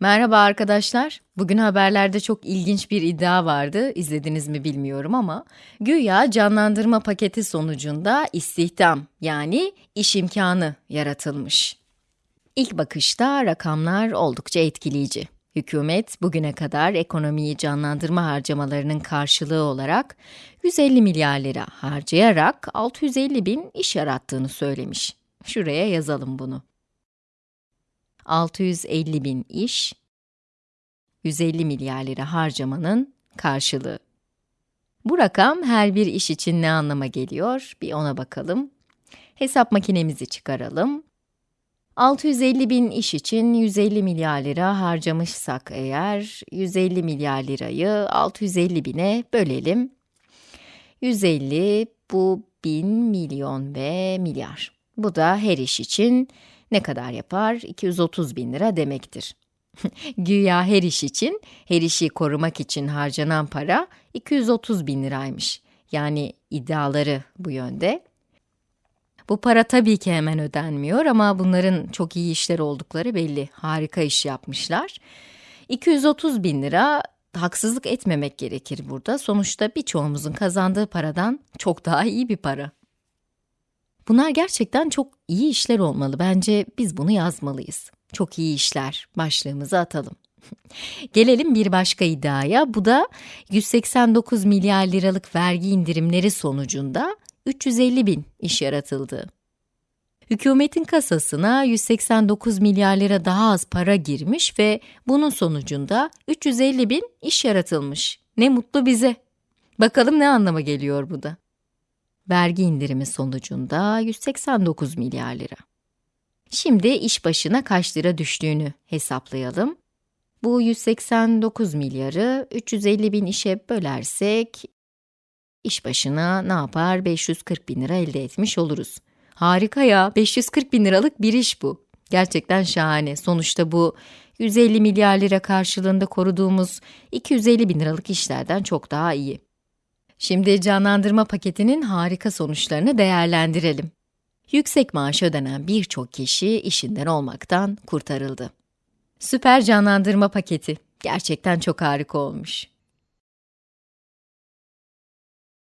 Merhaba arkadaşlar. Bugün haberlerde çok ilginç bir iddia vardı. İzlediniz mi bilmiyorum ama güya canlandırma paketi sonucunda istihdam yani iş imkanı yaratılmış. İlk bakışta rakamlar oldukça etkileyici. Hükümet bugüne kadar ekonomiyi canlandırma harcamalarının karşılığı olarak 150 milyar lira harcayarak 650 bin iş yarattığını söylemiş. Şuraya yazalım bunu. 650 bin iş, 150 milyar lira harcamanın karşılığı. Bu rakam her bir iş için ne anlama geliyor? Bir ona bakalım. Hesap makinemizi çıkaralım. 650 bin iş için 150 milyar lira harcamışsak eğer, 150 milyar lirayı 650 bine bölelim. 150, bu 1000, milyon ve milyar. Bu da her iş için ne kadar yapar? 230 bin lira demektir. Güya her iş için, her işi korumak için harcanan para 230 bin liraymış. Yani iddiaları bu yönde. Bu para tabii ki hemen ödenmiyor ama bunların çok iyi işler oldukları belli. Harika iş yapmışlar. 230 bin lira haksızlık etmemek gerekir burada. Sonuçta birçoğumuzun kazandığı paradan çok daha iyi bir para. Bunlar gerçekten çok iyi işler olmalı. Bence biz bunu yazmalıyız. Çok iyi işler başlığımızı atalım. Gelelim bir başka iddiaya. Bu da 189 milyar liralık vergi indirimleri sonucunda 350 bin iş yaratıldı. Hükümetin kasasına 189 milyar lira daha az para girmiş ve bunun sonucunda 350 bin iş yaratılmış. Ne mutlu bize. Bakalım ne anlama geliyor bu da vergi indirimi sonucunda 189 milyar lira. Şimdi iş başına kaç lira düştüğünü hesaplayalım. Bu 189 milyarı 350 bin işe bölersek, iş başına ne yapar? 540 bin lira elde etmiş oluruz. Harika ya, 540 bin liralık bir iş bu. Gerçekten şahane. Sonuçta bu 150 milyar lira karşılığında koruduğumuz 250 bin liralık işlerden çok daha iyi. Şimdi canlandırma paketinin harika sonuçlarını değerlendirelim. Yüksek maaş ödenen birçok kişi işinden olmaktan kurtarıldı. Süper canlandırma paketi gerçekten çok harika olmuş.